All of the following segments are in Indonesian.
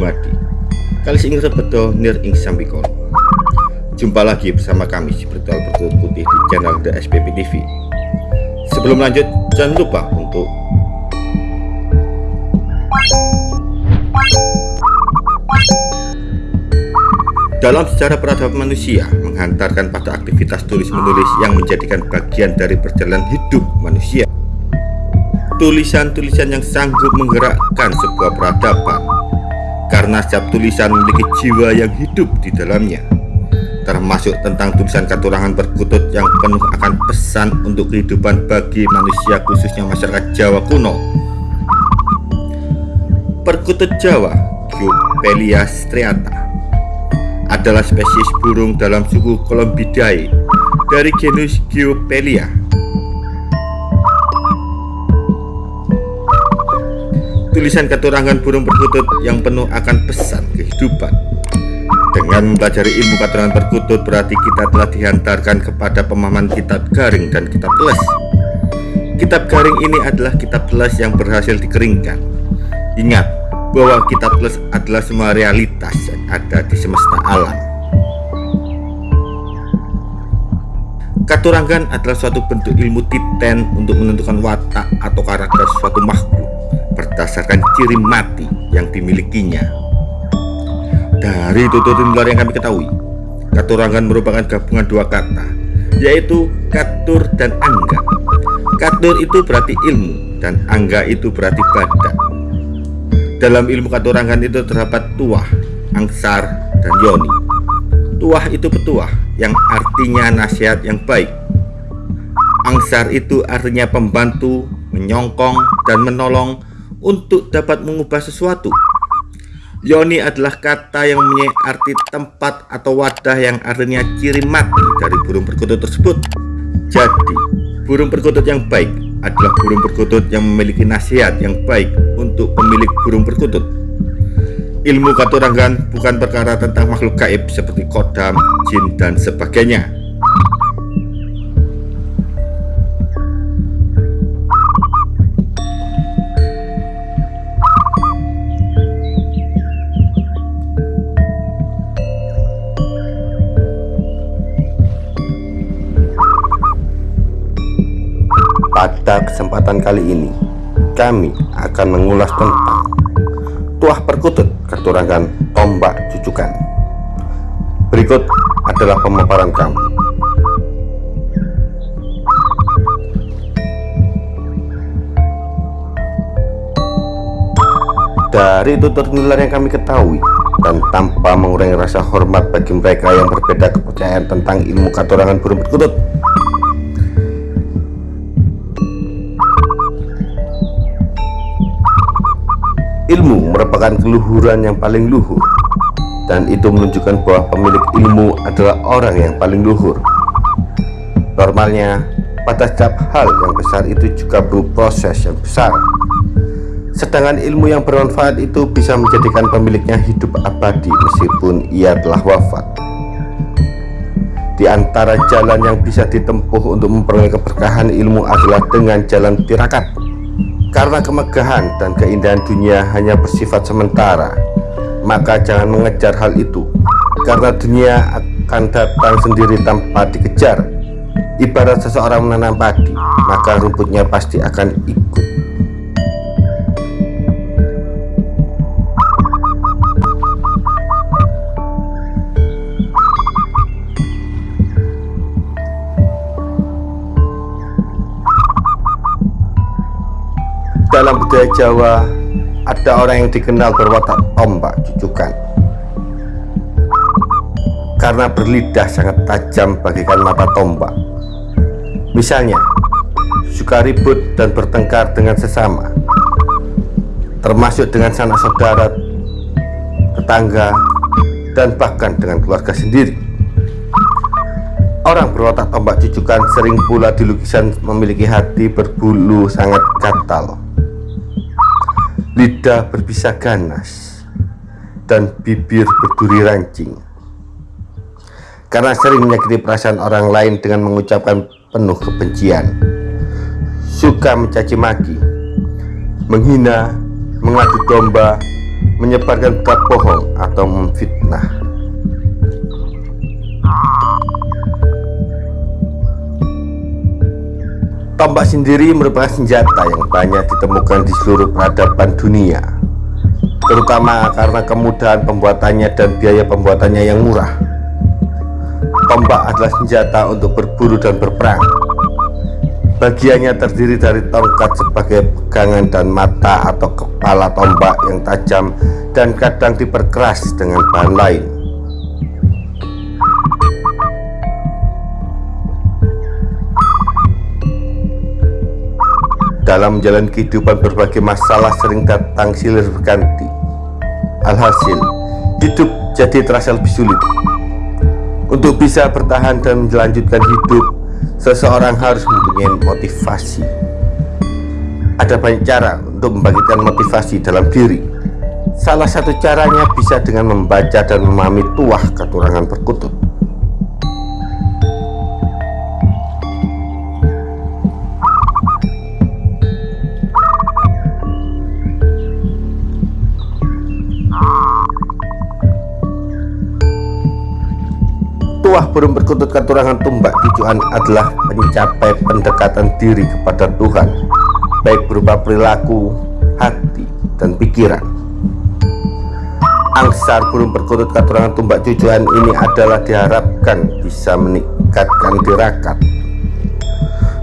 Dumadi Kali ing rebedo nir ing sambikon Jumpa lagi bersama kami si Bertual Bertulut Putih di channel The SPP TV Sebelum lanjut jangan lupa untuk Dalam sejarah peradaban manusia menghantarkan pada aktivitas tulis-menulis yang menjadikan bagian dari perjalanan hidup manusia. Tulisan-tulisan yang sanggup menggerakkan sebuah peradaban karena setiap tulisan memiliki jiwa yang hidup di dalamnya termasuk tentang tulisan katurangan perkutut yang penuh akan pesan untuk kehidupan bagi manusia khususnya masyarakat Jawa kuno perkutut Jawa Giopelia striata adalah spesies burung dalam suku Columbidae dari genus Giopelia. Tulisan keturangan burung perkutut yang penuh akan pesan kehidupan. Dengan mempelajari ilmu keturangan perkutut berarti kita telah dihantarkan kepada pemahaman kitab garing dan kitab les. Kitab garing ini adalah kitab les yang berhasil dikeringkan. Ingat, bahwa kitab plus adalah semua realitas yang ada di semesta alam. Katurangan adalah suatu bentuk ilmu titen untuk menentukan watak atau karakter suatu makhluk berdasarkan ciri mati yang dimilikinya. Dari tutur luar yang kami ketahui, katurangan merupakan gabungan dua kata, yaitu katur dan angga. Katur itu berarti ilmu dan angga itu berarti badan. Dalam ilmu katurangan itu terdapat tuah, angsar, dan yoni. Tuah itu petuah yang artinya nasihat yang baik. Angsar itu artinya pembantu, menyongkong, dan menolong untuk dapat mengubah sesuatu. Yoni adalah kata yang mempunyai arti tempat atau wadah yang artinya ciri mati dari burung perkutut tersebut. Jadi, burung perkutut yang baik adalah burung perkutut yang memiliki nasihat yang baik untuk pemilik burung perkutut. Ilmu katurangan bukan perkara tentang makhluk gaib seperti kodam, jin, dan sebagainya. Pada kesempatan kali ini, kami akan mengulas tentang tuah perkutut keturangan tombak cucukan. Berikut adalah pemaparan kami. Dari tutur nular yang kami ketahui dan tanpa mengurangi rasa hormat bagi mereka yang berbeda kepercayaan tentang ilmu katurangan burung perkutut merupakan keluhuran yang paling luhur dan itu menunjukkan bahwa pemilik ilmu adalah orang yang paling luhur. Normalnya, pada setiap hal yang besar itu juga perlu proses yang besar. Sedangkan ilmu yang bermanfaat itu bisa menjadikan pemiliknya hidup abadi meskipun ia telah wafat. Di antara jalan yang bisa ditempuh untuk memperoleh keberkahan ilmu adalah dengan jalan tirakat karena kemegahan dan keindahan dunia hanya bersifat sementara, maka jangan mengejar hal itu, karena dunia akan datang sendiri tanpa dikejar. Ibarat seseorang menanam padi, maka rumputnya pasti akan ikut. Dalam budaya Jawa ada orang yang dikenal berwatak tombak cucukan. Karena berlidah sangat tajam bagikan mata tombak misalnya suka ribut dan bertengkar dengan sesama termasuk dengan sanak saudara tetangga dan bahkan dengan keluarga sendiri. Orang berwatak tombak cucukan sering pula di lukisan memiliki hati berbulu sangat gatal lidah berbisa ganas dan bibir berduri rancing karena sering menyakiti perasaan orang lain dengan mengucapkan penuh kebencian suka mencaci maki menghina mengadu domba, menyebarkan berita bohong atau memfitnah. Tombak sendiri merupakan senjata yang banyak ditemukan di seluruh peradaban dunia terutama karena kemudahan pembuatannya dan biaya pembuatannya yang murah. Tombak adalah senjata untuk berburu dan berperang. Bagiannya terdiri dari tongkat sebagai pegangan dan mata atau kepala tombak yang tajam dan kadang diperkeras dengan bahan lain Dalam jalan kehidupan berbagai masalah sering datang silih berganti. Alhasil, hidup jadi terasa lebih sulit. Untuk bisa bertahan dan melanjutkan hidup Seseorang harus mempunyai motivasi. Ada banyak cara untuk membagikan motivasi dalam diri. Salah satu caranya bisa dengan membaca dan memahami tuah keturangan perkutut Burung perkutut keturangan tumbak tujuan adalah mencapai pendekatan diri kepada Tuhan baik berupa perilaku, hati, dan pikiran. Angsar burung perkutut keturangan tumbak tujuan ini adalah diharapkan bisa meningkatkan tirakat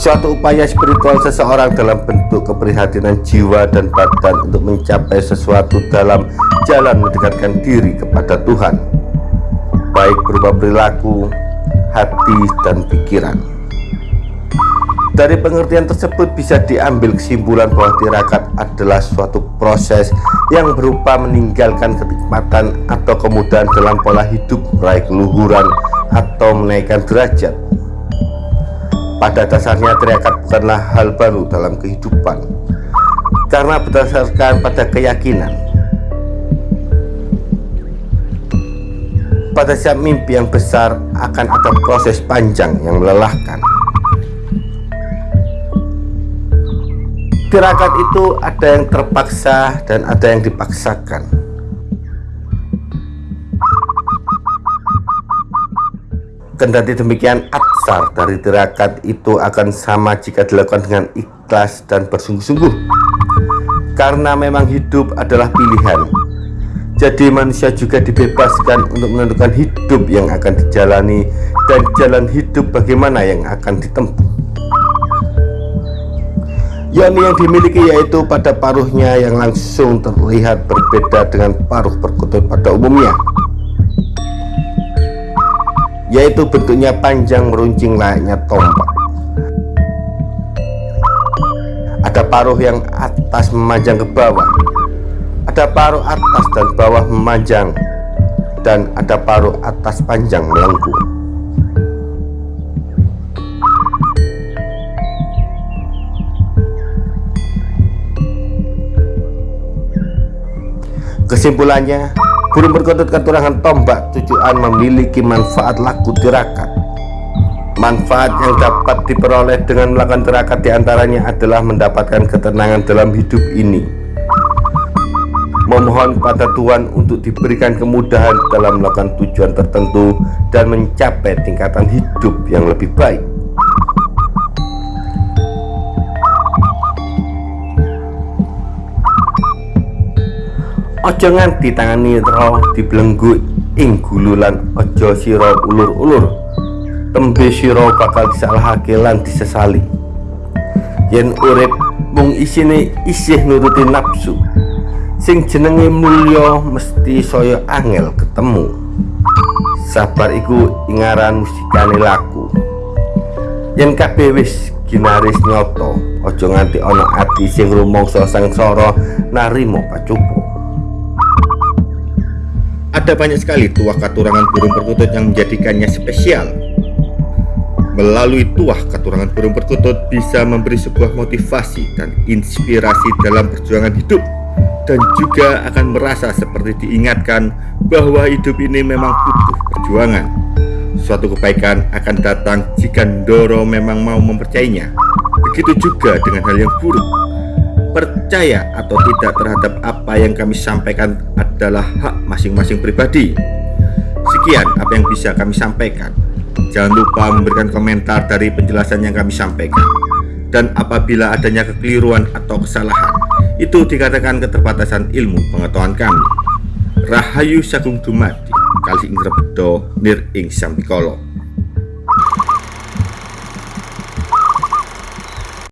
suatu upaya spiritual seseorang dalam bentuk keprihatinan jiwa dan badan untuk mencapai sesuatu dalam jalan mendekatkan diri kepada Tuhan baik berupa perilaku, hati, dan pikiran. Dari pengertian tersebut bisa diambil kesimpulan bahwa tirakat adalah suatu proses yang berupa meninggalkan kenikmatan atau kemudahan dalam pola hidup, meraih keluhuran atau menaikkan derajat. Pada dasarnya tirakat bukanlah hal baru dalam kehidupan, karena berdasarkan pada keyakinan pada siap mimpi yang besar akan ada proses panjang yang melelahkan. Tirakat itu ada yang terpaksa dan ada yang dipaksakan. Kendati demikian atsar dari tirakat itu akan sama jika dilakukan dengan ikhlas dan bersungguh-sungguh. Karena memang hidup adalah pilihan jadi manusia juga dibebaskan untuk menentukan hidup yang akan dijalani dan jalan hidup bagaimana yang akan ditempuh. Yoni yang dimiliki yaitu pada paruhnya yang langsung terlihat berbeda dengan paruh perkutut pada umumnya. Yaitu bentuknya panjang meruncing layaknya tombak. Ada paruh yang atas memanjang ke bawah ada paruh atas dan bawah memanjang dan ada paruh atas panjang melengkung. Kesimpulannya, burung berkutut keturangan tombak tujuan memiliki manfaat laku tirakat. Manfaat yang dapat diperoleh dengan melakukan tirakat di antaranya adalah mendapatkan ketenangan dalam hidup ini memohon kepada Tuhan untuk diberikan kemudahan dalam melakukan tujuan tertentu dan mencapai tingkatan hidup yang lebih baik. Ojo nganti tangani roh dibelenggu ing gululan ojo siro ulur-ulur tembe siro bakal disalahake lan disesali yen urip mung isine isih nuruti nafsu sing jenenge mulya mesti saya angel ketemu. Sabar iku ingaran musikane laku. Yen kabeh wis ginaris nyoto aja nganti ana ati sing rumangsa sangsara narimo pacupu ada banyak sekali tuah katurangan burung perkutut yang menjadikannya spesial. Melalui tuah katurangan burung perkutut bisa memberi sebuah motivasi dan inspirasi dalam perjuangan hidup dan juga akan merasa seperti diingatkan bahwa hidup ini memang butuh perjuangan. Suatu kebaikan akan datang jika Ndoro memang mau mempercayainya. Begitu juga dengan hal yang buruk. Percaya atau tidak terhadap apa yang kami sampaikan adalah hak masing-masing pribadi. Sekian apa yang bisa kami sampaikan. Jangan lupa memberikan komentar dari penjelasan yang kami sampaikan. Dan apabila adanya kekeliruan atau kesalahan, itu dikatakan keterbatasan ilmu pengetahuan kami. Rahayu Sagung Dumadi Kali Ing Rebdo Nir Ing Sampikolo